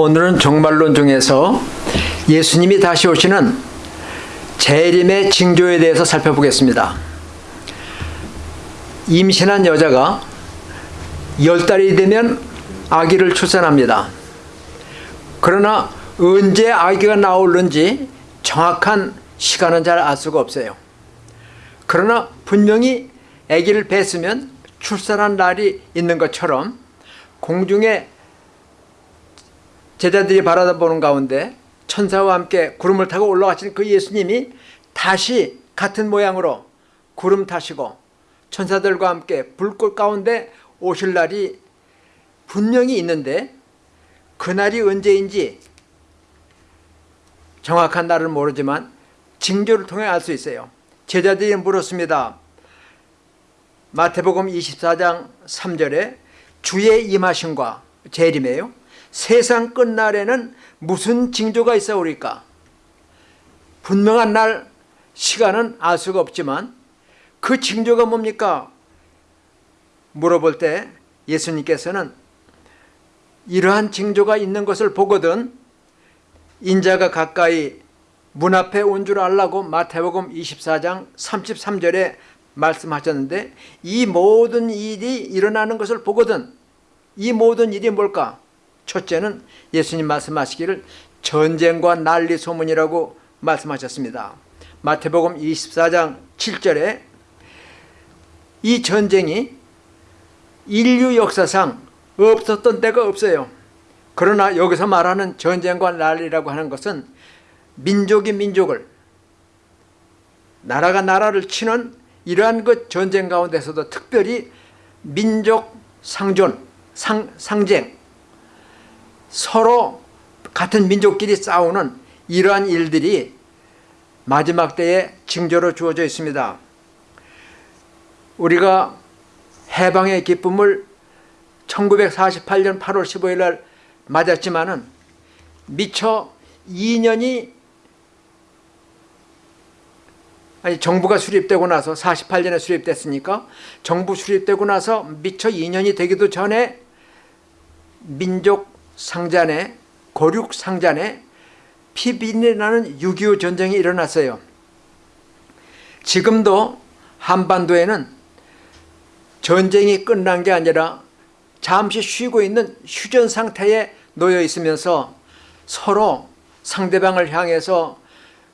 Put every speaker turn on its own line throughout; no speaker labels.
오늘은 종말론 중에서 예수님이 다시 오시는 재림의 징조에 대해서 살펴보겠습니다. 임신한 여자가 열 달이 되면 아기를 출산합니다. 그러나 언제 아기가 나오는지 정확한 시간은 잘 알 수가 없어요. 그러나 분명히 아기를 뱄으면 출산한 날이 있는 것처럼 공중에 제자들이 바라보는 가운데 천사와 함께 구름을 타고 올라가신 그 예수님이 다시 같은 모양으로 구름 타시고 천사들과 함께 불꽃 가운데 오실 날이 분명히 있는데 그날이 언제인지 정확한 날은 모르지만 징조를 통해 알 수 있어요. 제자들이 물었습니다. 마태복음 24장 3절에 주의 임하심과 재림이에요. 세상 끝날에는 무슨 징조가 있어 오리까? 분명한 날 시간은 알 수가 없지만 그 징조가 뭡니까? 물어볼 때 예수님께서는 이러한 징조가 있는 것을 보거든 인자가 가까이 문 앞에 온 줄 알라고 마태복음 24장 33절에 말씀하셨는데 이 모든 일이 일어나는 것을 보거든 이 모든 일이 뭘까? 첫째는 예수님 말씀하시기를 전쟁과 난리 소문이라고 말씀하셨습니다. 마태복음 24장 7절에 이 전쟁이 인류 역사상 없었던 때가 없어요. 그러나 여기서 말하는 전쟁과 난리라고 하는 것은 민족이 민족을 나라가 나라를 치는 이러한 그 전쟁 가운데서도 특별히 민족 상존, 상, 상쟁 서로 같은 민족끼리 싸우는 이러한 일들이 마지막 때에 징조로 주어져 있습니다. 우리가 해방의 기쁨을 1948년 8월 15일 날 맞았지만 은 미처 2년이 아니 정부가 수립되고 나서 48년에 수립됐으니까 정부 수립되고 나서 미처 2년이 되기도 전에 민족 상잔에 고륙 상잔에 피빈이 나는 6.25 전쟁이 일어났어요. 지금도 한반도에는 전쟁이 끝난 게 아니라 잠시 쉬고 있는 휴전 상태에 놓여 있으면서 서로 상대방을 향해서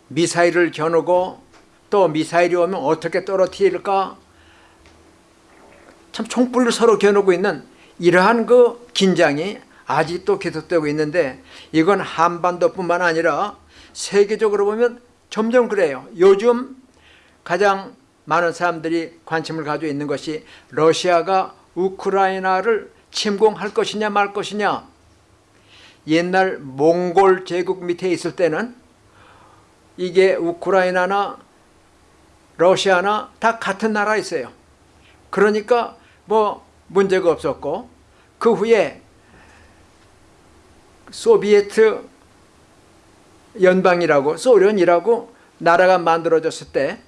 미사일을 겨누고 또 미사일이 오면 어떻게 떨어뜨릴까 참 총불을 서로 겨누고 있는 이러한 그 긴장이 아직도 계속되고 있는데 이건 한반도뿐만 아니라 세계적으로 보면 점점 그래요. 요즘 가장 많은 사람들이 관심을 가지고 있는 것이 러시아가 우크라이나를 침공할 것이냐 말 것이냐 옛날 몽골 제국 밑에 있을 때는 이게 우크라이나나 러시아나 다 같은 나라였어요. 그러니까 뭐 문제가 없었고 그 후에 소비에트 연방이라고 소련이라고 나라가 만들어졌을 때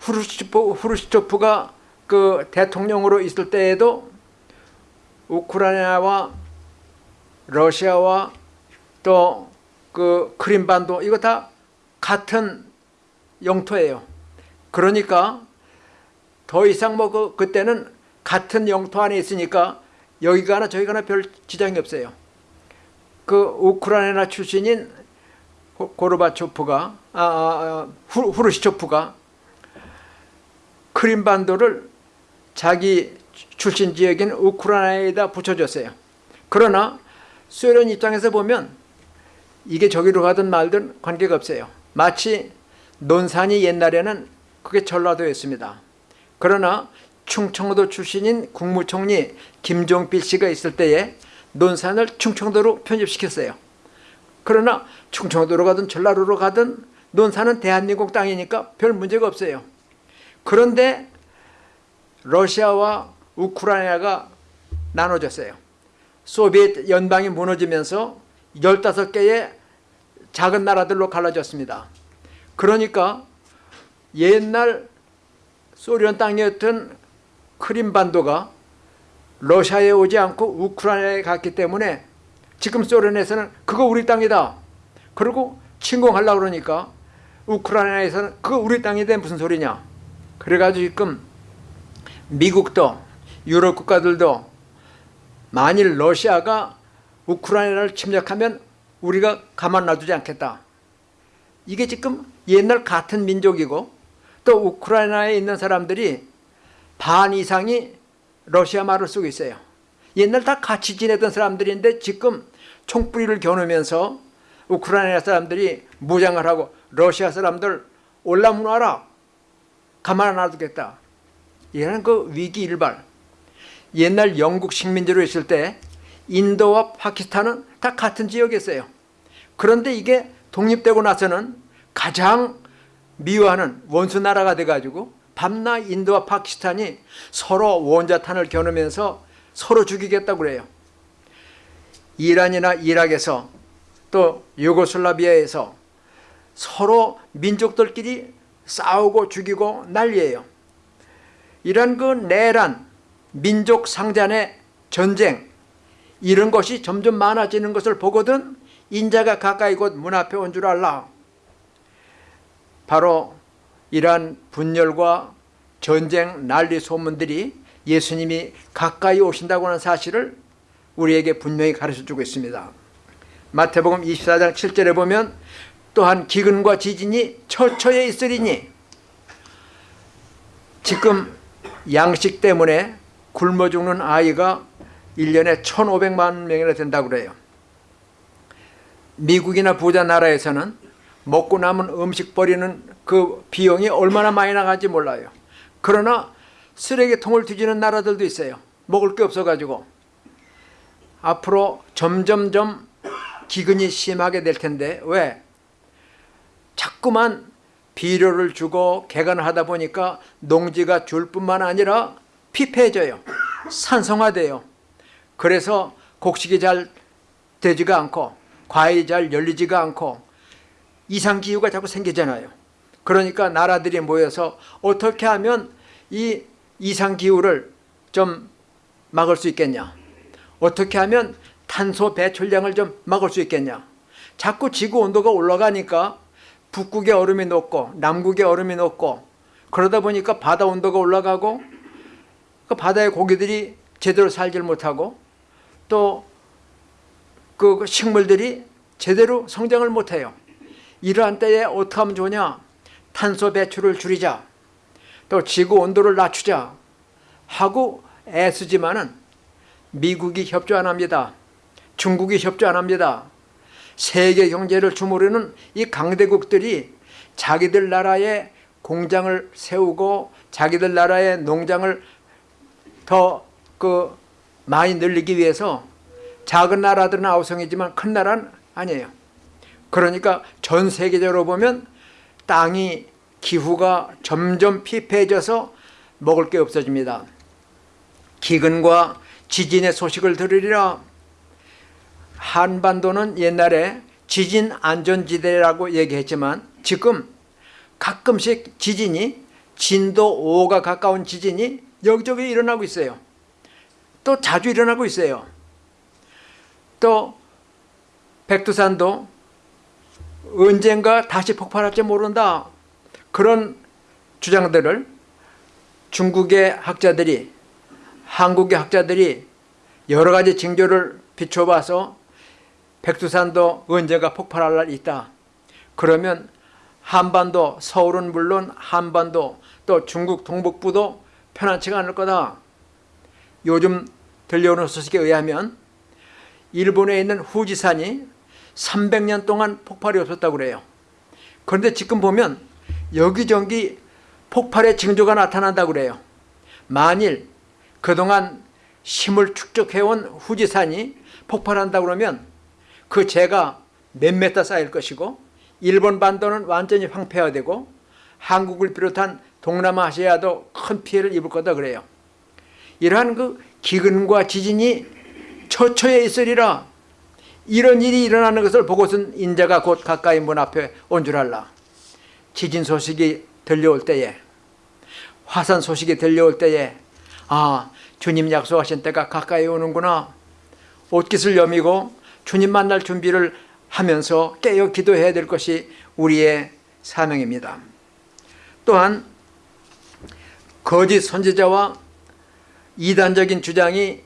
후르시초프, 후르시초프가 그 대통령으로 있을 때에도 우크라이나와 러시아와 또 그 크림반도 이거 다 같은 영토예요. 그러니까 더 이상 뭐 그, 그때는 같은 영토 안에 있으니까 여기 가나 저기 가나 별 지장이 없어요. 그 우크라이나 출신인 고르바초프가 아, 아, 아 후르시초프가 크림반도를 자기 출신 지역인 우크라이나에다 붙여줬어요. 그러나 소련 입장에서 보면 이게 저기로 가든 말든 관계가 없어요. 마치 논산이 옛날에는 그게 전라도였습니다. 그러나 충청도 출신인 국무총리 김종필 씨가 있을 때에 논산을 충청도로 편입시켰어요. 그러나 충청도로 가든 전라도로 가든 논산은 대한민국 땅이니까 별 문제가 없어요. 그런데 러시아와 우크라이나가 나눠졌어요. 소비에트 연방이 무너지면서 15개의 작은 나라들로 갈라졌습니다. 그러니까 옛날 소련 땅이었던 크림반도가 러시아에 오지 않고 우크라이나에 갔기 때문에 지금 소련에서는 그거 우리 땅이다. 그리고 침공하려고 그러니까 우크라이나에서는 그거 우리 땅인데 무슨 소리냐. 그래가지고 지금 미국도 유럽 국가들도 만일 러시아가 우크라이나를 침략하면 우리가 가만 놔두지 않겠다. 이게 지금 옛날 같은 민족이고 또 우크라이나에 있는 사람들이 반 이상이 러시아 말을 쓰고 있어요. 옛날 다 같이 지내던 사람들인데 지금 총뿌리를 겨누면서 우크라이나 사람들이 무장을 하고 러시아 사람들 올라문화라 가만 안 놔두겠다. 이런 그 위기 일발. 옛날 영국 식민지로 있을 때 인도와 파키스탄은 다 같은 지역이었어요. 그런데 이게 독립되고 나서는 가장 미워하는 원수 나라가 돼가지고 밤낮 인도와 파키스탄이 서로 원자탄을 겨누면서 서로 죽이겠다고 그래요. 이란이나 이락에서 또 유고슬라비아에서 서로 민족들끼리 싸우고 죽이고 난리예요. 이런 그 내란, 민족 상잔의 전쟁 이런 것이 점점 많아지는 것을 보거든 인자가 가까이 곧 문 앞에 온 줄 알라. 바로 이러한 분열과 전쟁 난리 소문들이 예수님이 가까이 오신다고 하는 사실을 우리에게 분명히 가르쳐주고 있습니다. 마태복음 24장 7절에 보면 또한 기근과 지진이 처처에 있으리니 지금 양식 때문에 굶어 죽는 아이가 1년에 1,500만 명이나 된다고 그래요. 미국이나 부자 나라에서는 먹고 남은 음식 버리는 그 비용이 얼마나 많이 나가는지 몰라요. 그러나 쓰레기통을 뒤지는 나라들도 있어요. 먹을 게 없어가지고. 앞으로 점점점 기근이 심하게 될 텐데 왜? 자꾸만 비료를 주고 개간을 하다 보니까 농지가 줄 뿐만 아니라 피폐해져요. 산성화돼요. 그래서 곡식이 잘 되지가 않고 과일이 잘 열리지가 않고 이상기후가 자꾸 생기잖아요. 그러니까 나라들이 모여서 어떻게 하면 이 이상기후를 좀 막을 수 있겠냐. 어떻게 하면 탄소 배출량을 좀 막을 수 있겠냐. 자꾸 지구 온도가 올라가니까 북극의 얼음이 녹고 남극의 얼음이 녹고 그러다 보니까 바다 온도가 올라가고 그 바다의 고기들이 제대로 살질 못하고 또 그 식물들이 제대로 성장을 못해요. 이러한 때에 어떻게 하면 좋냐? 탄소 배출을 줄이자. 또 지구 온도를 낮추자. 하고 애쓰지만은 미국이 협조 안 합니다. 중국이 협조 안 합니다. 세계 경제를 주무르는 이 강대국들이 자기들 나라에 공장을 세우고 자기들 나라의 농장을 더 그 많이 늘리기 위해서 작은 나라들은 아우성이지만 큰 나라는 아니에요. 그러니까 전 세계적으로 보면 땅이 기후가 점점 피폐해져서 먹을 게 없어집니다. 기근과 지진의 소식을 들으리라 한반도는 옛날에 지진 안전지대라고 얘기했지만 지금 가끔씩 지진이 진도 5가 가까운 지진이 여기저기 일어나고 있어요. 또 자주 일어나고 있어요. 또 백두산도 언젠가 다시 폭발할지 모른다. 그런 주장들을 중국의 학자들이 한국의 학자들이 여러 가지 징조를 비춰봐서 백두산도 언제가 폭발할 날 있다. 그러면 한반도, 서울은 물론 한반도 또 중국 동북부도 편안치가 않을 거다. 요즘 들려오는 소식에 의하면 일본에 있는 후지산이 300년 동안 폭발이 없었다고 그래요. 그런데 지금 보면 여기저기 폭발의 징조가 나타난다고 그래요. 만일 그동안 힘을 축적해온 후지산이 폭발한다 그러면 그 재가 몇 메타 쌓일 것이고 일본 반도는 완전히 황폐화되고 한국을 비롯한 동남아시아도 큰 피해를 입을 거다 그래요. 이러한 그 기근과 지진이 처처에 있으리라 이런 일이 일어나는 것을 보고선 인자가 곧 가까이 문 앞에 온 줄 알라. 지진 소식이 들려올 때에 화산 소식이 들려올 때에 아 주님 약속하신 때가 가까이 오는구나 옷깃을 여미고 주님 만날 준비를 하면서 깨어 기도해야 될 것이 우리의 사명입니다. 또한 거짓 선지자와 이단적인 주장이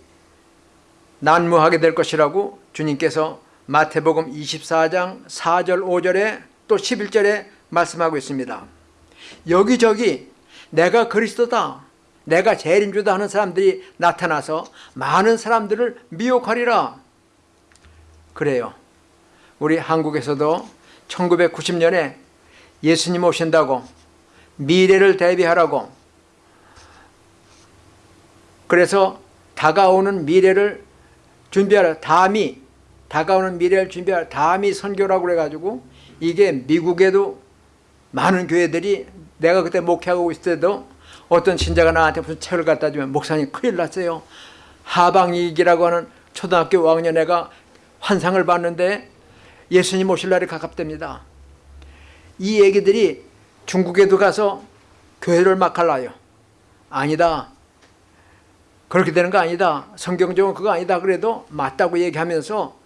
난무하게 될 것이라고 주님께서 마태복음 24장 4절 5절에 또 11절에 말씀하고 있습니다. 여기저기 내가 그리스도다 내가 재림주다 하는 사람들이 나타나서 많은 사람들을 미혹하리라 그래요 우리 한국에서도 1990년에 예수님 오신다고 미래를 대비하라고 그래서 다가오는 미래를 준비하라. 다미 다가오는 미래를 준비하라. 다미 선교라고 그래가지고 이게 미국에도 많은 교회들이 내가 그때 목회하고 있을 때도 어떤 신자가 나한테 무슨 책을 갖다 주면 목사님 큰일 났어요. 하방이기라고 하는 초등학교 5학년 애가 환상을 봤는데 예수님 오실 날이 가깝답니다. 이 얘기들이 중국에도 가서 교회를 막 갈라요. 아니다 그렇게 되는 거 아니다. 성경적으로 그거 아니다. 그래도 맞다고 얘기하면서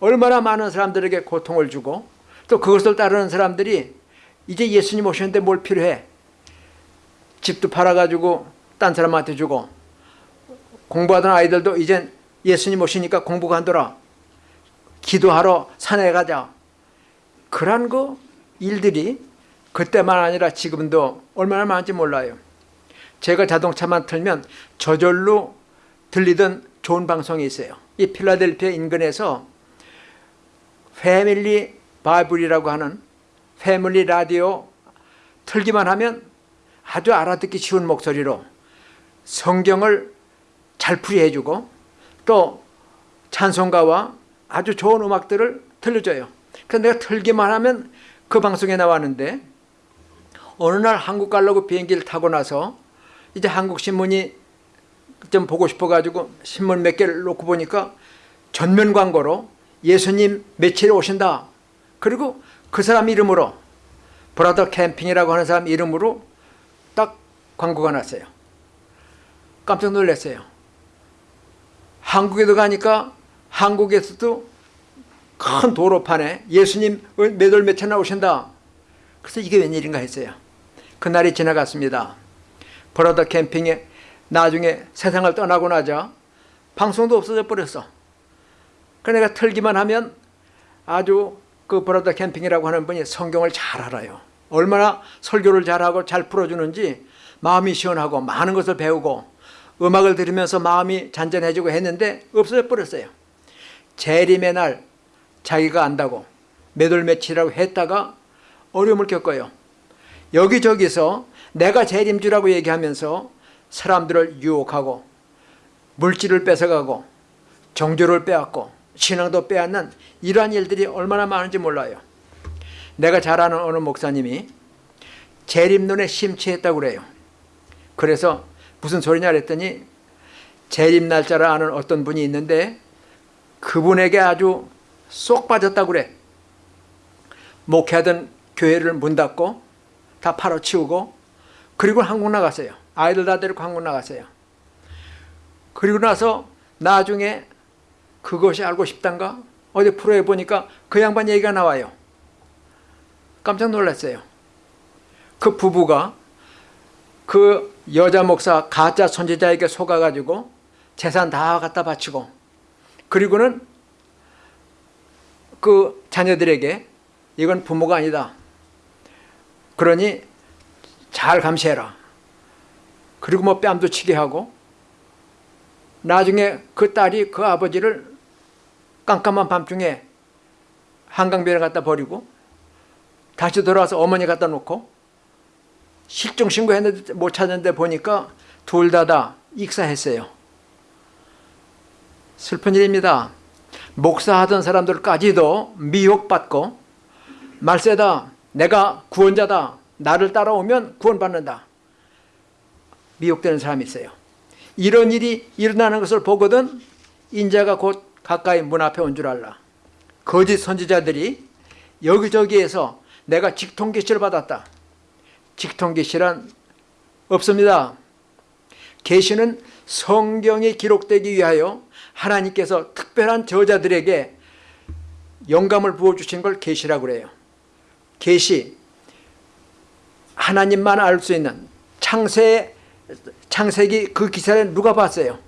얼마나 많은 사람들에게 고통을 주고 또 그것을 따르는 사람들이 이제 예수님 오셨는데 뭘 필요해? 집도 팔아가지고 딴 사람한테 주고 공부하던 아이들도 이젠 예수님 오시니까 공부 간더라 기도하러 산에 가자. 그런 거 일들이 그때만 아니라 지금도 얼마나 많은지 몰라요 제가 자동차만 틀면 저절로 들리던 좋은 방송이 있어요 이 필라델피아 인근에서 패밀리 바이블이라고 하는 패밀리 라디오 틀기만 하면 아주 알아듣기 쉬운 목소리로 성경을 잘 풀이해주고 또 찬송가와 아주 좋은 음악들을 들려줘요. 그래서 내가 틀기만 하면 그 방송에 나왔는데 어느 날 한국 가려고 비행기를 타고 나서 이제 한국 신문이 좀 보고 싶어가지고 신문 몇 개를 놓고 보니까 전면 광고로 예수님 며칠에 오신다. 그리고 그 사람 이름으로 브라더 캠핑이라고 하는 사람 이름으로 딱 광고가 났어요. 깜짝 놀랐어요. 한국에도 가니까 한국에서도 큰 도로판에 예수님 몇월 며칠 나오신다. 그래서 이게 웬일인가 했어요. 그날이 지나갔습니다. 브라더 캠핑에 나중에 세상을 떠나고 나자 방송도 없어져 버렸어. 그 내가 틀기만 하면 아주 그 브라더 캠핑이라고 하는 분이 성경을 잘 알아요. 얼마나 설교를 잘하고 잘 풀어주는지 마음이 시원하고 많은 것을 배우고 음악을 들으면서 마음이 잔잔해지고 했는데 없어져 버렸어요. 재림의 날 자기가 안다고 몇월 며칠이라고 했다가 어려움을 겪어요. 여기저기서 내가 재림주라고 얘기하면서 사람들을 유혹하고 물질을 뺏어가고 정조를 빼앗고 신앙도 빼앗는 이러한 일들이 얼마나 많은지 몰라요. 내가 잘 아는 어느 목사님이 재림론에 심취했다고 그래요. 그래서 무슨 소리냐 그랬더니 재림 날짜를 아는 어떤 분이 있는데 그분에게 아주 쏙 빠졌다고 그래. 목회하던 교회를 문 닫고 다 팔아치우고 그리고 한국 나갔어요. 아이들 다 데리고 한국 나갔어요. 그리고 나서 나중에 그것이 알고 싶단가? 어디 프로에 보니까 그 양반 얘기가 나와요. 깜짝 놀랐어요. 그 부부가 그 여자 목사 가짜 선지자에게 속아가지고 재산 다 갖다 바치고 그리고는 그 자녀들에게 이건 부모가 아니다. 그러니 잘 감시해라. 그리고 뭐 뺨도 치게 하고 나중에 그 딸이 그 아버지를 깜깜한 밤중에 한강변에 갖다 버리고 다시 돌아와서 어머니 갖다 놓고 실종 신고했는데 못 찾았는데 보니까 둘 다 다 익사했어요. 슬픈 일입니다. 목사하던 사람들까지도 미혹받고 말세다 내가 구원자다 나를 따라오면 구원받는다 미혹되는 사람이 있어요. 이런 일이 일어나는 것을 보거든 인자가 곧 가까이 문 앞에 온 줄 알라. 거짓 선지자들이 여기저기에서 내가 직통계시를 받았다. 직통계시란 없습니다. 계시는 성경에 기록되기 위하여 하나님께서 특별한 저자들에게 영감을 부어주신 걸 계시라고 그래요. 계시 하나님만 알 수 있는 창세 창세기 그 기사를 누가 봤어요?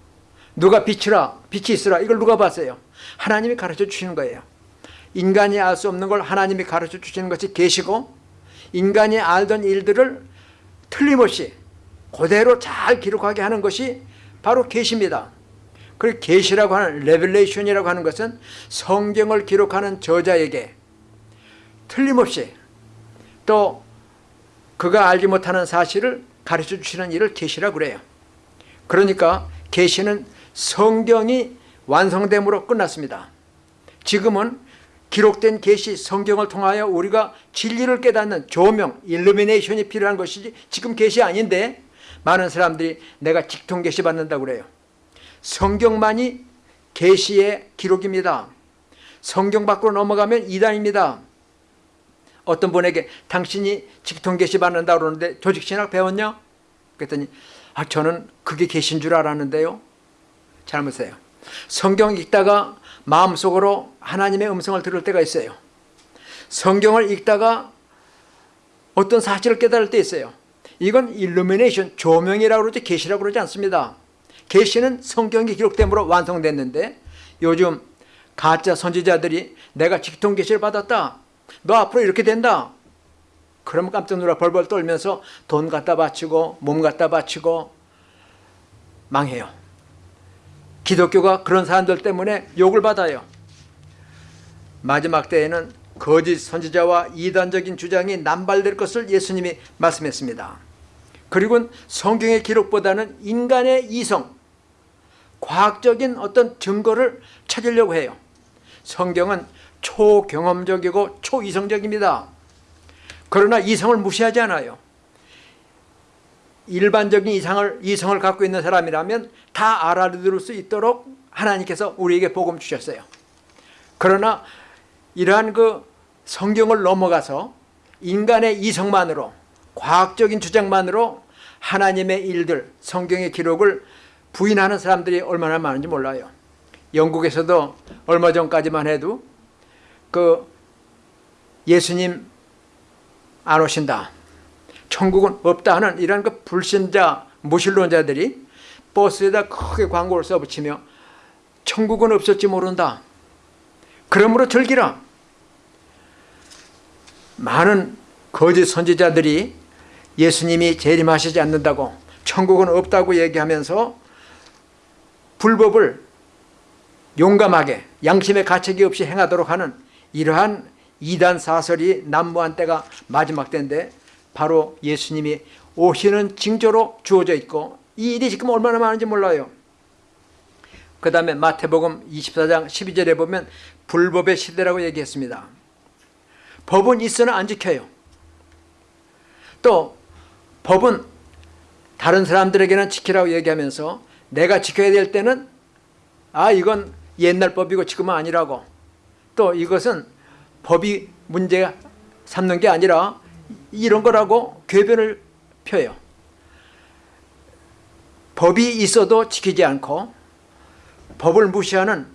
누가 빛이라 빛이 있으라 이걸 누가 봤어요? 하나님이 가르쳐 주시는 거예요. 인간이 알 수 없는 걸 하나님이 가르쳐 주시는 것이 계시고 인간이 알던 일들을 틀림없이 그대로 잘 기록하게 하는 것이 바로 계시입니다. 그 계시라고 하는 revelation이라고 하는 것은 성경을 기록하는 저자에게 틀림없이 또 그가 알지 못하는 사실을 가르쳐 주시는 일을 계시라고 그래요. 그러니까 계시는 성경이 완성됨으로 끝났습니다. 지금은 기록된 계시 성경을 통하여 우리가 진리를 깨닫는 조명, 일루미네이션이 필요한 것이지 지금 계시 아닌데 많은 사람들이 내가 직통 계시 받는다고 그래요. 성경만이 계시의 기록입니다. 성경 밖으로 넘어가면 이단입니다. 어떤 분에게 당신이 직통 계시 받는다고 그러는데 조직 신학 배웠냐? 그랬더니 아 저는 그게 계신 줄 알았는데요. 잘못해요. 성경 읽다가 마음속으로 하나님의 음성을 들을 때가 있어요. 성경을 읽다가 어떤 사실을 깨달을 때 있어요. 이건 일루미네이션, 조명이라고 그러지 계시라고 그러지 않습니다. 계시는 성경이 기록됨으로 완성됐는데 요즘 가짜 선지자들이 내가 직통 계시를 받았다. 너 앞으로 이렇게 된다. 그러면 깜짝 놀라 벌벌 떨면서 돈 갖다 바치고 몸 갖다 바치고 망해요. 기독교가 그런 사람들 때문에 욕을 받아요. 마지막 때에는 거짓 선지자와 이단적인 주장이 남발될 것을 예수님이 말씀했습니다. 그리고 성경의 기록보다는 인간의 이성, 과학적인 어떤 증거를 찾으려고 해요. 성경은 초경험적이고 초이성적입니다. 그러나 이성을 무시하지 않아요. 일반적인 이상을, 이성을 갖고 있는 사람이라면 다 알아들을 수 있도록 하나님께서 우리에게 복음 주셨어요. 그러나 이러한 그 성경을 넘어가서 인간의 이성만으로 과학적인 주장만으로 하나님의 일들, 성경의 기록을 부인하는 사람들이 얼마나 많은지 몰라요. 영국에서도 얼마 전까지만 해도 그 예수님 안 오신다. 천국은 없다 하는 이런 그 불신자 무신론자들이 버스에다 크게 광고를 써붙이며 천국은 없을지 모른다. 그러므로 즐기라. 많은 거짓 선지자들이 예수님이 재림하시지 않는다고 천국은 없다고 얘기하면서 불법을 용감하게 양심의 가책이 없이 행하도록 하는 이러한 이단 사설이 난무한 때가 마지막 때인데 바로 예수님이 오시는 징조로 주어져 있고 이 일이 지금 얼마나 많은지 몰라요. 그 다음에 마태복음 24장 12절에 보면 불법의 시대라고 얘기했습니다. 법은 있으나 안 지켜요. 또 법은 다른 사람들에게는 지키라고 얘기하면서 내가 지켜야 될 때는 아 이건 옛날 법이고 지금은 아니라고 또 이것은 법이 문제 삼는 게 아니라 이런 거라고 궤변을 펴요. 법이 있어도 지키지 않고 법을 무시하는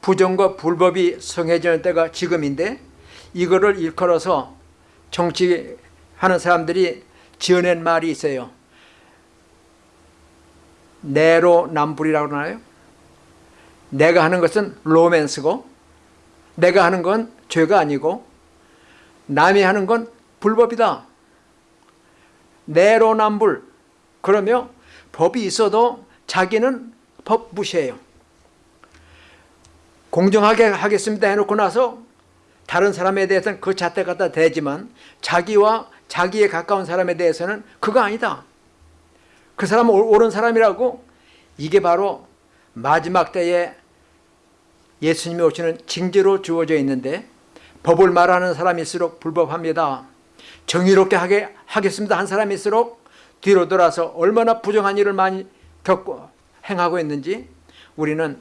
부정과 불법이 성해지는 때가 지금인데 이거를 일컬어서 정치하는 사람들이 지어낸 말이 있어요. 내로남불이라고 하나요? 내가 하는 것은 로맨스고 내가 하는 건 죄가 아니고 남이 하는 건 불법이다. 내로남불 그러며 법이 있어도 자기는 법 무시해요. 공정하게 하겠습니다 해놓고 나서 다른 사람에 대해서는 그 잣대 갖다 대지만 자기와 자기에 가까운 사람에 대해서는 그거 아니다. 그 사람은 옳은 사람이라고 이게 바로 마지막 때에 예수님이 오시는 징조로 주어져 있는데 법을 말하는 사람일수록 불법합니다. 정의롭게 하게 하겠습니다 한 사람일수록 뒤로 돌아서 얼마나 부정한 일을 많이 겪고 행하고 있는지 우리는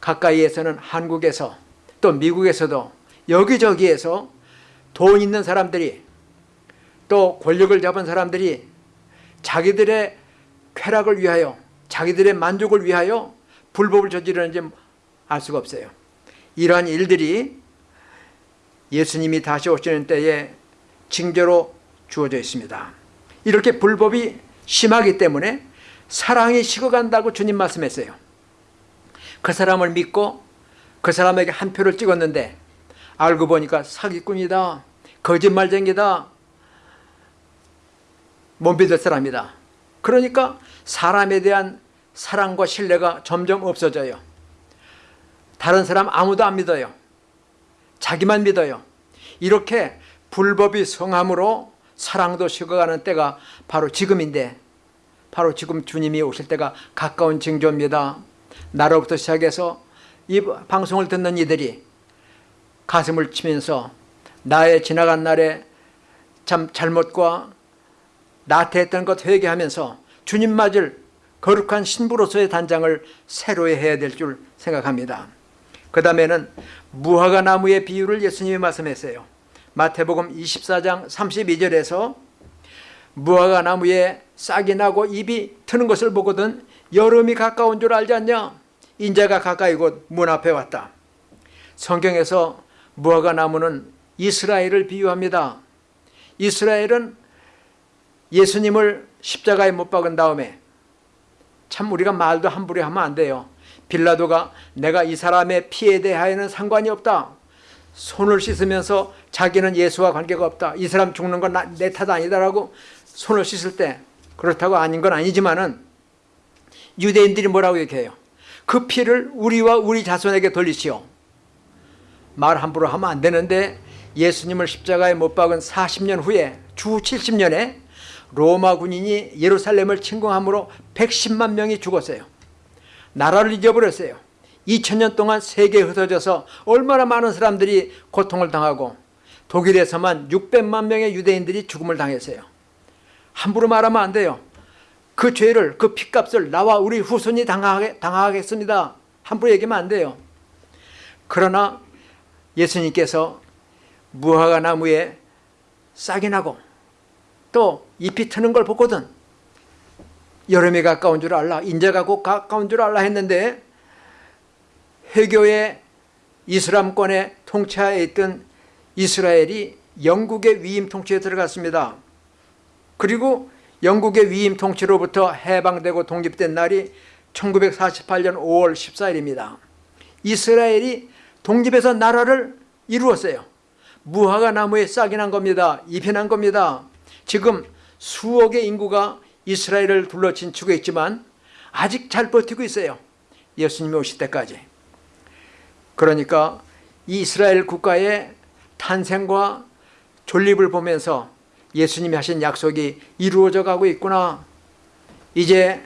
가까이에서는 한국에서 또 미국에서도 여기저기에서 돈 있는 사람들이 또 권력을 잡은 사람들이 자기들의 쾌락을 위하여 자기들의 만족을 위하여 불법을 저지르는지 알 수가 없어요. 이러한 일들이 예수님이 다시 오시는 때에 징조로 주어져 있습니다. 이렇게 불법이 심하기 때문에 사랑이 식어간다고 주님 말씀했어요. 그 사람을 믿고 그 사람에게 한 표를 찍었는데 알고 보니까 사기꾼이다. 거짓말쟁이다. 못 믿을 사람이다. 그러니까 사람에 대한 사랑과 신뢰가 점점 없어져요. 다른 사람 아무도 안 믿어요. 자기만 믿어요. 이렇게 불법이 성함으로 사랑도 식어가는 때가 바로 지금인데 바로 지금 주님이 오실 때가 가까운 징조입니다. 나로부터 시작해서 이 방송을 듣는 이들이 가슴을 치면서 나의 지나간 날에 참 잘못과 나태했던 것 회개하면서 주님 맞을 거룩한 신부로서의 단장을 새로 해야 될 줄 생각합니다. 그 다음에는 무화과 나무의 비유를 예수님이 말씀했어요. 마태복음 24장 32절에서 무화과 나무에 싹이 나고 잎이 트는 것을 보거든 여름이 가까운 줄 알지 않냐? 인자가 가까이 곧 문 앞에 왔다. 성경에서 무화과 나무는 이스라엘을 비유합니다. 이스라엘은 예수님을 십자가에 못 박은 다음에 참 우리가 말도 함부로 하면 안 돼요. 빌라도가 내가 이 사람의 피에 대하여는 상관이 없다. 손을 씻으면서 자기는 예수와 관계가 없다. 이 사람 죽는 건 내 탓 아니다라고 손을 씻을 때 그렇다고 아닌 건 아니지만은 유대인들이 뭐라고 얘기해요? 그 피를 우리와 우리 자손에게 돌리시오. 말 함부로 하면 안 되는데 예수님을 십자가에 못 박은 40년 후에 주 70년에 로마 군인이 예루살렘을 침공함으로 110만 명이 죽었어요. 나라를 잊어버렸어요. 2000년 동안 세계에 흩어져서 얼마나 많은 사람들이 고통을 당하고 독일에서만 600만 명의 유대인들이 죽음을 당했어요. 함부로 말하면 안 돼요. 그 죄를 그 핏값을 나와 우리 후손이 당하게, 당하겠습니다. 함부로 얘기하면 안 돼요. 그러나 예수님께서 무화과 나무에 싹이 나고 또 잎이 트는 걸 보거든 여름이 가까운 줄 알라 인자가 곧 가까운 줄 알라 했는데 회교의 이슬람권의 통치하에 있던 이스라엘이 영국의 위임 통치에 들어갔습니다. 그리고 영국의 위임 통치로부터 해방되고 독립된 날이 1948년 5월 14일입니다. 이스라엘이 독립해서 나라를 이루었어요. 무화과 나무에 싹이 난 겁니다. 잎이 난 겁니다. 지금 수억의 인구가 이스라엘을 둘러 진치고 있지만 아직 잘 버티고 있어요. 예수님이 오실 때까지. 그러니까 이스라엘 국가의 탄생과 존립을 보면서 예수님이 하신 약속이 이루어져 가고 있구나. 이제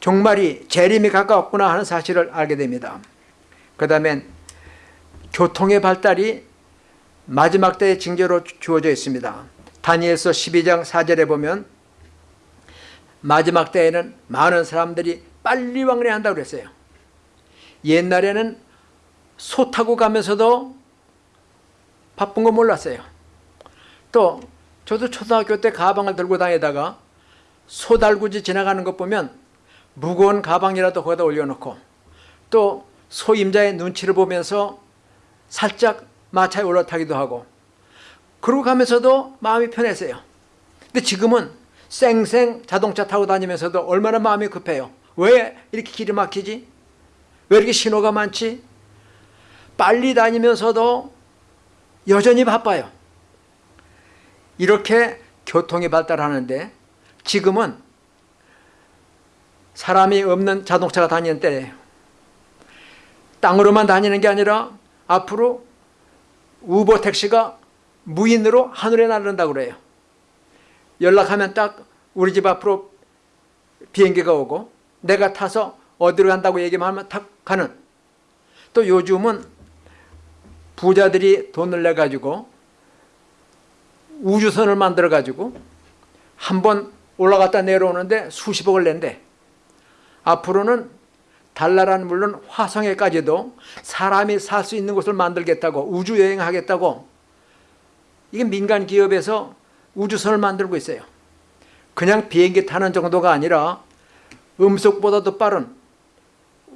종말이 재림이 가까웠구나 하는 사실을 알게 됩니다. 그 다음엔 교통의 발달이 마지막 때의 징조로 주어져 있습니다. 다니엘서 12장 4절에 보면 마지막 때에는 많은 사람들이 빨리 왕래한다고 그랬어요. 옛날에는 소 타고 가면서도 바쁜 거 몰랐어요. 또 저도 초등학교 때 가방을 들고 다니다가 소 달구지 지나가는 것 보면 무거운 가방이라도 거기다 올려놓고 또 소임자의 눈치를 보면서 살짝 마차에 올라타기도 하고 그러고 가면서도 마음이 편했어요. 근데 지금은 쌩쌩 자동차 타고 다니면서도 얼마나 마음이 급해요. 왜 이렇게 길이 막히지? 왜 이렇게 신호가 많지? 빨리 다니면서도 여전히 바빠요. 이렇게 교통이 발달하는데 지금은 사람이 없는 자동차가 다니는 때예요. 땅으로만 다니는 게 아니라 앞으로 우버 택시가 무인으로 하늘에 날른다고 그래요. 연락하면 딱 우리 집 앞으로 비행기가 오고 내가 타서 어디로 간다고 얘기만 하면 탁 가는. 또 요즘은 부자들이 돈을 내가지고 우주선을 만들어가지고 한 번 올라갔다 내려오는데 수십억을 낸대. 앞으로는 달나라는 물론 화성에까지도 사람이 살 수 있는 곳을 만들겠다고 우주여행하겠다고. 이게 민간 기업에서 우주선을 만들고 있어요 그냥 비행기 타는 정도가 아니라 음속보다도 빠른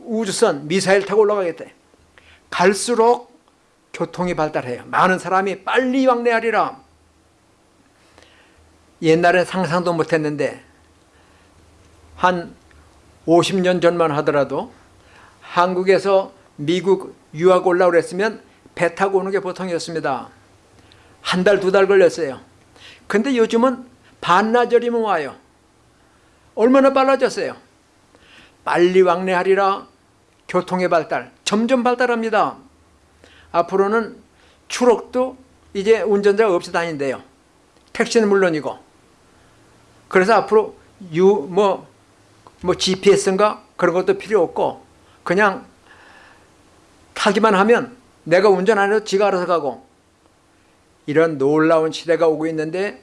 우주선 미사일 타고 올라가겠대 갈수록 교통이 발달해요. 많은 사람이 빨리 왕래하리라. 옛날엔 상상도 못했는데 한 50년 전만 하더라도 한국에서 미국 유학 올라오려 했으면 배 타고 오는 게 보통이었습니다. 한 달, 두 달 걸렸어요. 근데 요즘은 반나절이면 와요. 얼마나 빨라졌어요. 빨리 왕래하리라 교통의 발달 점점 발달합니다. 앞으로는 추록도 이제 운전자가 없이 다닌대요. 택시는 물론이고. 그래서 앞으로 유, 뭐, 뭐 GPS인가 그런 것도 필요 없고 그냥 타기만 하면 내가 운전 안 해도 지가 알아서 가고 이런 놀라운 시대가 오고 있는데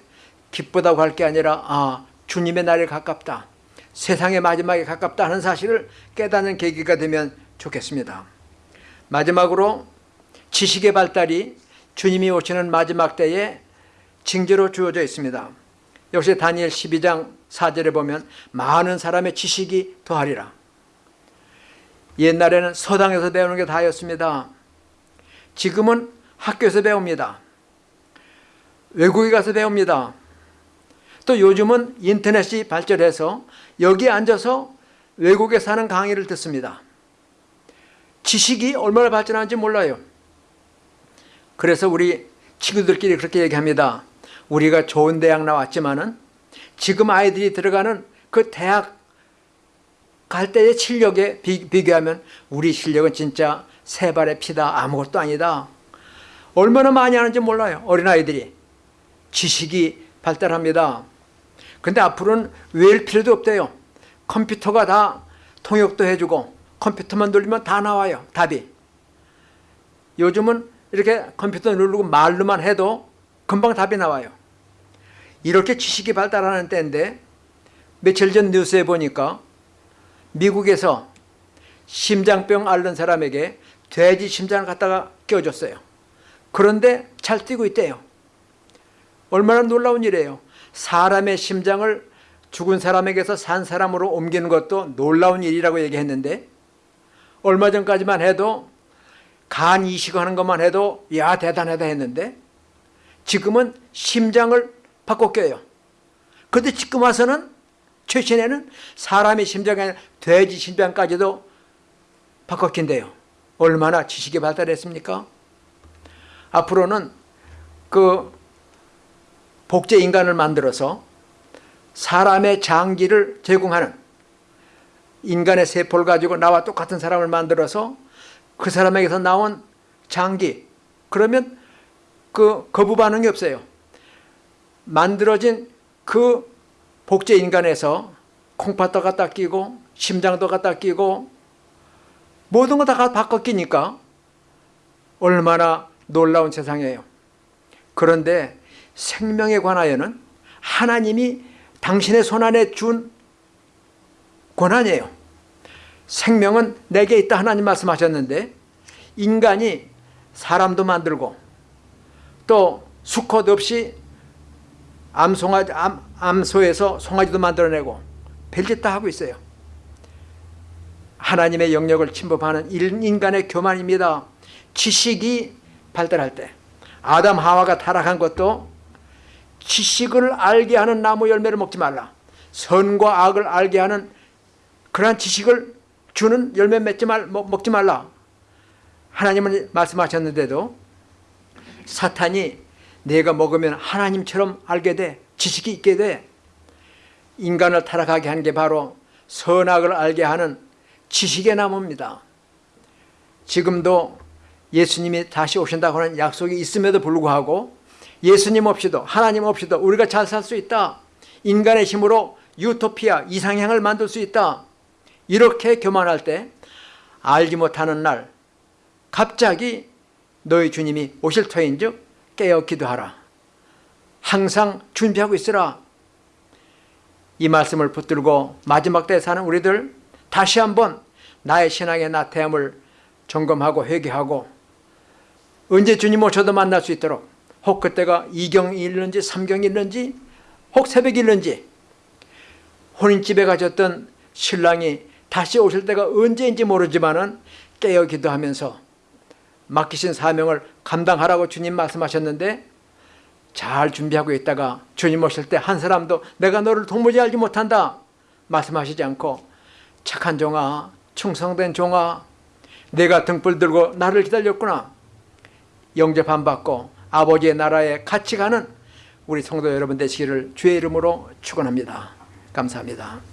기쁘다고 할 게 아니라 아 주님의 날이 가깝다. 세상의 마지막에 가깝다 하는 사실을 깨닫는 계기가 되면 좋겠습니다. 마지막으로 지식의 발달이 주님이 오시는 마지막 때에 징조로 주어져 있습니다. 역시 다니엘 12장 4절에 보면 많은 사람의 지식이 더하리라. 옛날에는 서당에서 배우는 게 다였습니다. 지금은 학교에서 배웁니다. 외국에 가서 배웁니다. 또 요즘은 인터넷이 발전해서 여기 앉아서 외국에 사는 강의를 듣습니다. 지식이 얼마나 발전하는지 몰라요. 그래서 우리 친구들끼리 그렇게 얘기합니다. 우리가 좋은 대학 나왔지만은 지금 아이들이 들어가는 그 대학 갈 때의 실력에 비, 비교하면 우리 실력은 진짜 세 발의 피다 아무것도 아니다. 얼마나 많이 하는지 몰라요. 어린아이들이. 지식이 발달합니다. 근데 앞으로는 외울 필요도 없대요. 컴퓨터가 다 통역도 해주고 컴퓨터만 돌리면 다 나와요. 답이. 요즘은 이렇게 컴퓨터 누르고 말로만 해도 금방 답이 나와요. 이렇게 지식이 발달하는 때인데 며칠 전 뉴스에 보니까 미국에서 심장병 앓는 사람에게 돼지 심장을 갖다가 끼워줬어요. 그런데 잘 뛰고 있대요. 얼마나 놀라운 일이에요. 사람의 심장을 죽은 사람에게서 산 사람으로 옮기는 것도 놀라운 일이라고 얘기했는데 얼마 전까지만 해도 간 이식하는 것만 해도 야 대단하다 했는데 지금은 심장을 바꿔 껴요. 그런데 지금 와서는 최신에는 사람의 심장이 아니라 돼지 심장까지도 바꿔 낀대요. 얼마나 지식이 발달했습니까? 앞으로는 그 복제 인간을 만들어서 사람의 장기를 제공하는 인간의 세포를 가지고 나와 똑같은 사람을 만들어서 그 사람에게서 나온 장기 그러면 그 거부 반응이 없어요. 만들어진 그 복제 인간에서 콩팥도 갖다 끼고 심장도 갖다 끼고 모든 거 다 바꿔 끼니까 얼마나 놀라운 세상이에요. 그런데 생명에 관하여는 하나님이 당신의 손안에 준 권한이에요. 생명은 내게 있다 하나님 말씀하셨는데 인간이 사람도 만들고 또 수컷 없이 암송아지, 암, 암소에서 송아지도 만들어내고 별짓 다 하고 있어요. 하나님의 영역을 침범하는 인간의 교만입니다. 지식이 발달할 때 아담 하와가 타락한 것도 지식을 알게 하는 나무 열매를 먹지 말라. 선과 악을 알게 하는 그러한 지식을 주는 열매 맺지 말, 먹지 말라. 하나님은 말씀하셨는데도 사탄이 내가 먹으면 하나님처럼 알게 돼. 지식이 있게 돼. 인간을 타락하게 한 게 바로 선악을 알게 하는 지식의 나무입니다. 지금도 예수님이 다시 오신다고 하는 약속이 있음에도 불구하고 예수님 없이도 하나님 없이도 우리가 잘 살 수 있다. 인간의 힘으로 유토피아 이상향을 만들 수 있다. 이렇게 교만할 때 알지 못하는 날 갑자기 너희 주님이 오실 터인즉 깨어 기도하라. 항상 준비하고 있으라. 이 말씀을 붙들고 마지막 때에 사는 우리들 다시 한번 나의 신앙의 나태함을 점검하고 회개하고 언제 주님 오셔도 만날 수 있도록 혹 그때가 이경이 있는지 삼경이 있는지 혹 새벽이 있는지. 혼인집에 가셨던 신랑이 다시 오실 때가 언제인지 모르지만 은 깨어 기도하면서 맡기신 사명을 감당하라고 주님 말씀하셨는데 잘 준비하고 있다가 주님 오실 때 한 사람도 내가 너를 도무지 알지 못한다 말씀하시지 않고 착한 종아 충성된 종아 내가 등불 들고 나를 기다렸구나. 영접 안 받고 아버지의 나라에 같이 가는 우리 성도 여러분 되시기를 주의 이름으로 축원합니다. 감사합니다.